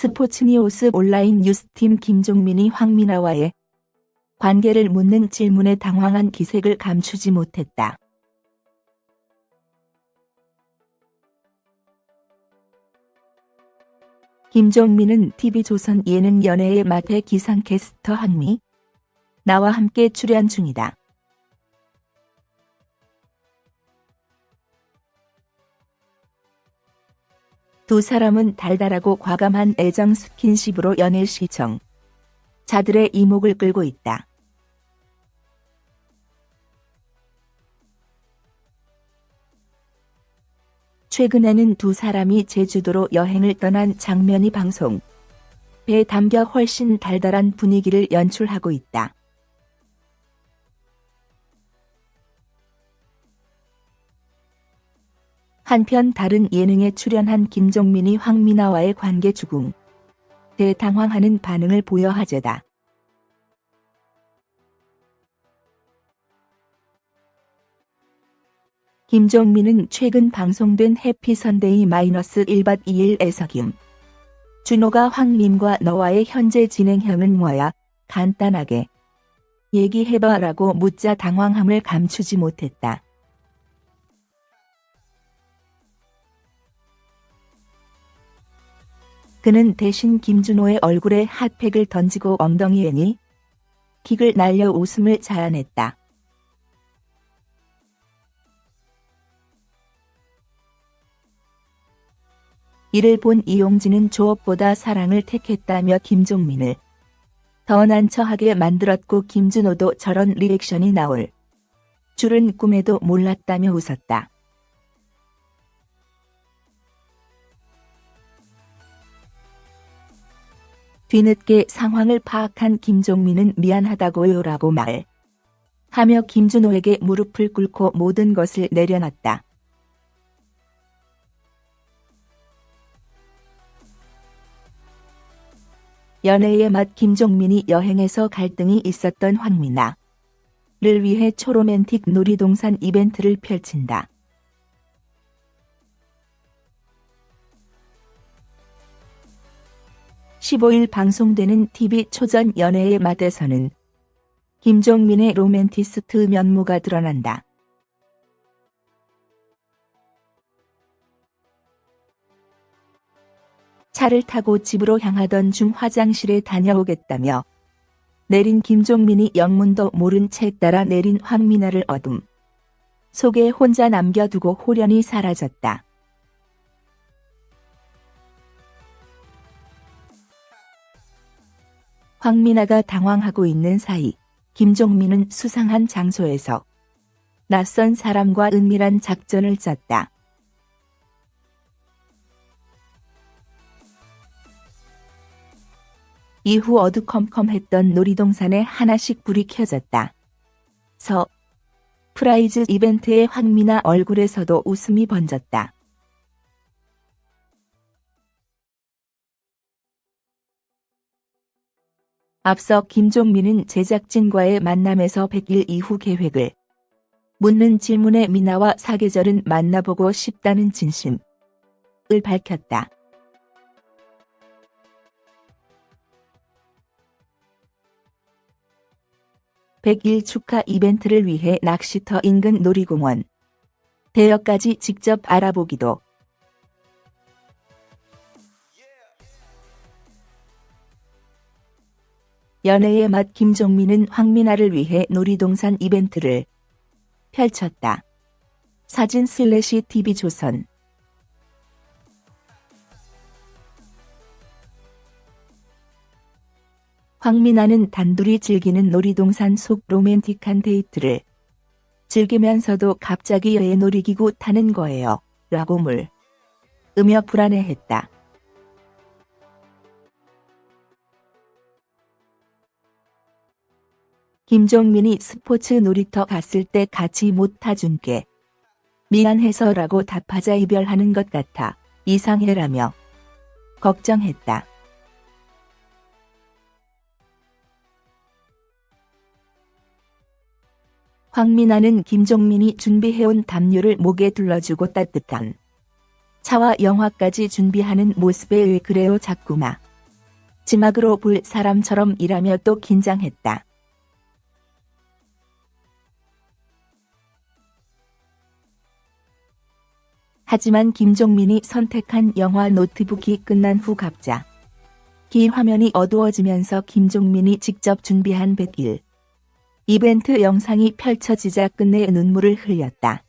스포츠니우스 온라인 뉴스팀 김종민이 황미나와의 관계를 묻는 질문에 당황한 기색을 감추지 못했다. 김종민은 TV조선 예능 연예의 맛의 기상캐스터 한미 나와 함께 출연 중이다. 두 사람은 달달하고 과감한 애정 스킨십으로 연애 시청 자들의 이목을 끌고 있다. 최근에는 두 사람이 제주도로 여행을 떠난 장면이 방송. 배에 담겨 훨씬 달달한 분위기를 연출하고 있다. 한편 다른 예능에 출연한 김종민이 황미나와의 관계 주궁. 대당황하는 반응을 보여 하제다. 김종민은 최근 방송된 해피선데이 마이너스 1박 2일에서 김 준호가 황님과 너와의 현재 진행형은 뭐야? 간단하게 얘기해봐라고 묻자 당황함을 감추지 못했다. 그는 대신 김준호의 얼굴에 핫팩을 던지고 엉덩이에니 킥을 날려 웃음을 자아냈다. 이를 본 이용진은 조업보다 사랑을 택했다며 김종민을 더 난처하게 만들었고 김준호도 저런 리액션이 나올 줄은 꿈에도 몰랐다며 웃었다. 뒤늦게 상황을 파악한 김종민은 미안하다고요 라고 말 하며 김준호에게 무릎을 꿇고 모든 것을 내려놨다. 연애의 맛 김종민이 여행에서 갈등이 있었던 황미나를 위해 초로맨틱 놀이동산 이벤트를 펼친다. (15일) 방송되는 TV 초전 연애의 맛에서는 김종민의 로맨티스트 면모가 드러난다. 차를 타고 집으로 향하던 중 화장실에 다녀오겠다며 내린 김종민이 영문도 모른 채 따라 내린 황미나를 어둠 속에 혼자 남겨두고 호련히 사라졌다. 황미나가 당황하고 있는 사이 김종민은 수상한 장소에서 낯선 사람과 은밀한 작전을 짰다. 이후 어두컴컴했던 놀이동산에 하나씩 불이 켜졌다. surprise 이벤트에 황미나 얼굴에서도 웃음이 번졌다. 앞서 김종민은 제작진과의 만남에서 100일 이후 계획을 묻는 질문에 미나와 사계절은 만나보고 싶다는 진심을 밝혔다. 100일 축하 이벤트를 위해 낚시터 인근 놀이공원 대여까지 직접 알아보기도 연애의 맛 김종민은 황미나를 위해 놀이동산 이벤트를 펼쳤다. 사진 슬래시 TV조선 황미나는 단둘이 즐기는 놀이동산 속 로맨틱한 데이트를 즐기면서도 갑자기 왜 놀이기구 타는 거예요? 라고 물으며 불안해했다. 김종민이 스포츠 놀이터 갔을 때 같이 못 타준 게 미안해서라고 답하자 이별하는 것 같아 이상해라며 걱정했다. 황미나는 김종민이 준비해온 담요를 목에 둘러주고 따뜻한 차와 영화까지 준비하는 모습에 왜 그래요 자꾸마 지막으로 볼 사람처럼 일하며 또 긴장했다. 하지만 김종민이 선택한 영화 노트북이 끝난 후 갑자 기 화면이 어두워지면서 김종민이 직접 준비한 100일 이벤트 영상이 펼쳐지자 끝내 눈물을 흘렸다.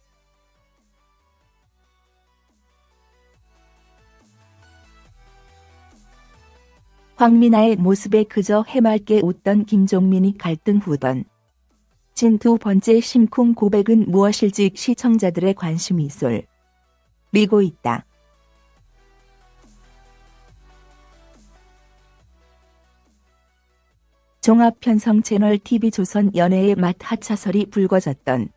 황미나의 모습에 그저 해맑게 웃던 김종민이 갈등 후던 진두 번째 심쿵 고백은 무엇일지 시청자들의 관심이 쏠 리고 있다. 종합편성 채널 TV조선 연예의 맛 하차설이 불거졌던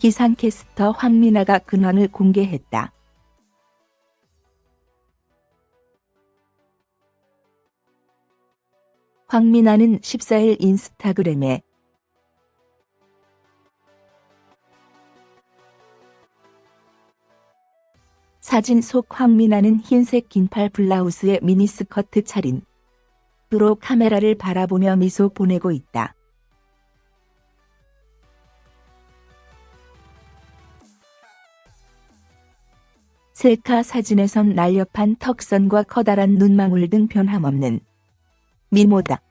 기상캐스터 황미나가 근황을 공개했다. 황미나는 14일 인스타그램에 사진 속 황미나는 흰색 긴팔 블라우스에 미니스커트 차림. 으로 카메라를 바라보며 미소 보내고 있다. 셀카 사진에선 날렵한 턱선과 커다란 눈망울 등 변함없는 미모다.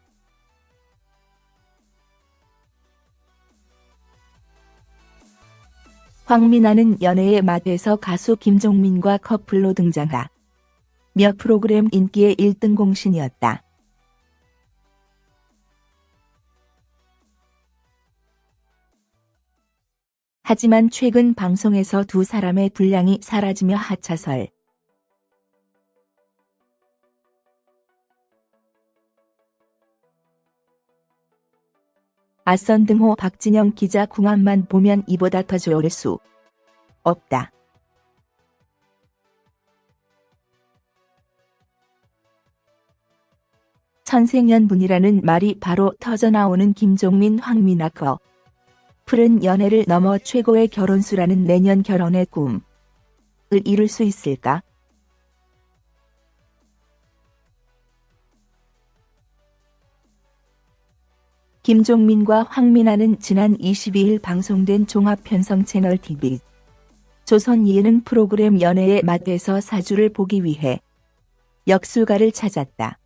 황미나는 연애의 맛에서 가수 김종민과 커플로 등장하 몇 프로그램 인기의 1등 공신이었다. 하지만 최근 방송에서 두 사람의 분량이 사라지며 하차설. 아선 등호 박진영 기자 궁합만 보면 이보다 더 좋을 수 없다. 천생연분이라는 말이 바로 터져나오는 김종민 황미나 커. 풀은 연애를 넘어 최고의 결혼수라는 내년 결혼의 꿈을 이룰 수 있을까? 김종민과 황민아는 지난 22일 방송된 종합편성 채널 TV 조선 예능 프로그램 연애의 맛에서 사주를 보기 위해 역술가를 찾았다.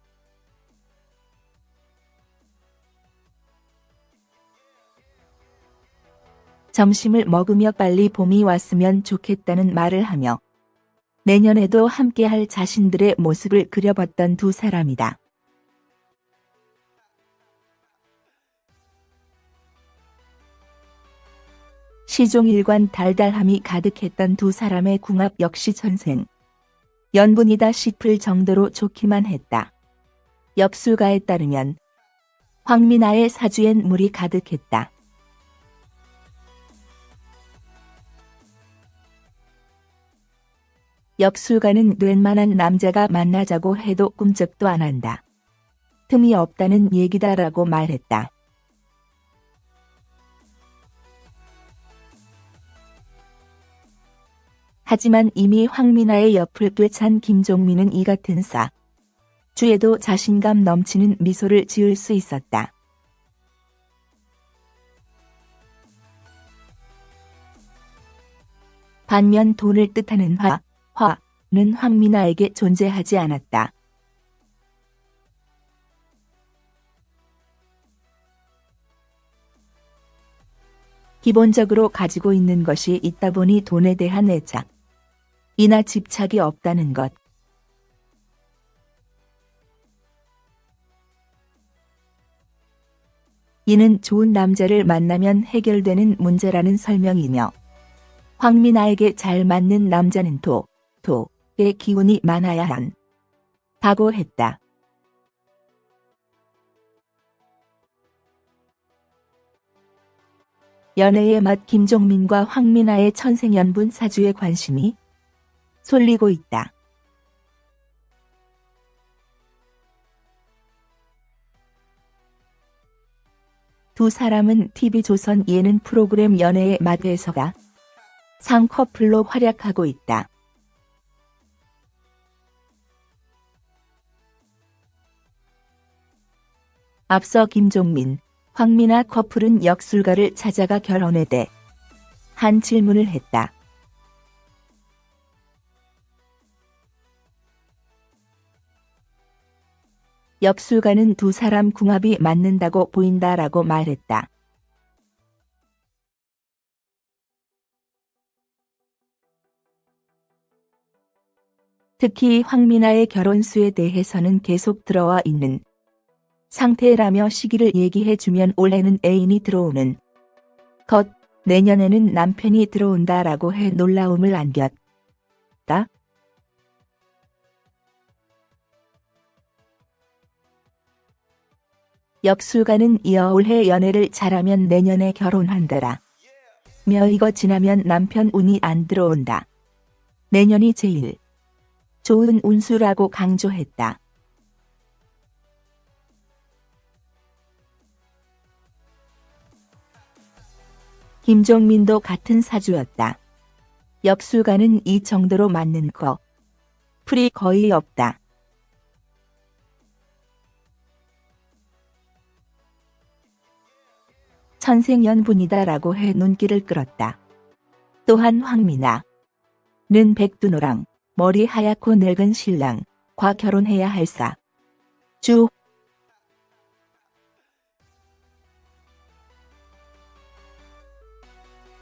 점심을 먹으며 빨리 봄이 왔으면 좋겠다는 말을 하며 내년에도 함께할 자신들의 모습을 그려봤던 두 사람이다. 시종일관 달달함이 가득했던 두 사람의 궁합 역시 전생. 연분이다 싶을 정도로 좋기만 했다. 역술가에 따르면 황미나의 사주엔 물이 가득했다. 역술가는 웬만한 남자가 만나자고 해도 꿈쩍도 안 한다. 틈이 없다는 얘기다라고 말했다. 하지만 이미 황미나의 옆을 꿰찬 김종민은 이 같은 사 주에도 자신감 넘치는 미소를 지을 수 있었다. 반면 돈을 뜻하는 화, 화는 황미나에게 존재하지 않았다. 기본적으로 가지고 있는 것이 있다 보니 돈에 대한 애착, 이나 집착이 없다는 것. 이는 좋은 남자를 만나면 해결되는 문제라는 설명이며 황미나에게 잘 맞는 남자는 도, 도의 기운이 많아야 한 다고 했다. 연애의 맛 김종민과 황미나의 천생연분 사주에 관심이 쏠리고 있다. 두 사람은 TV조선 예능 프로그램 연애의 맛에서가 쌍커플로 활약하고 있다. 앞서 김종민, 황미나 커플은 역술가를 찾아가 결혼에 대한 질문을 했다. 역술가는 두 사람 궁합이 맞는다고 보인다라고 말했다. 특히 황미나의 결혼수에 대해서는 계속 들어와 있는 상태라며 시기를 얘기해주면 올해는 애인이 들어오는 것, 내년에는 남편이 들어온다라고 해 놀라움을 안겼다. 역술가는 이어 올해 연애를 잘하면 내년에 결혼한다라. 며 이거 지나면 남편 운이 안 들어온다. 내년이 제일 좋은 운수라고 강조했다. 김종민도 같은 사주였다. 역술가는 이 정도로 맞는 거 풀이 거의 없다. 천생연분이다라고 해 눈길을 끌었다. 또한 황미나는 백두노랑 머리 하얗고 늙은 신랑과 결혼해야 할사. 주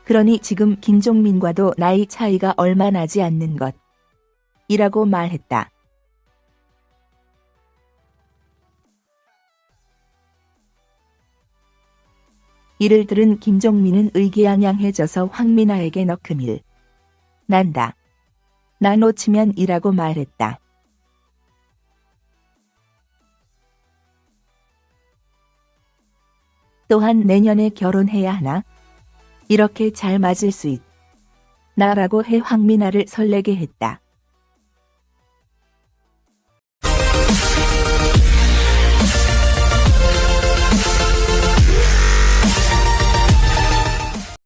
그러니 지금 김종민과도 나이 차이가 얼마 나지 않는 것. 이라고 말했다. 이를 들은 김종민은 의기양양해져서 황미나에게 너 금일 난다. 나 놓치면 이라고 말했다. 또한 내년에 결혼해야 하나? 이렇게 잘 맞을 수 있. 나라고 해 황미나를 설레게 했다.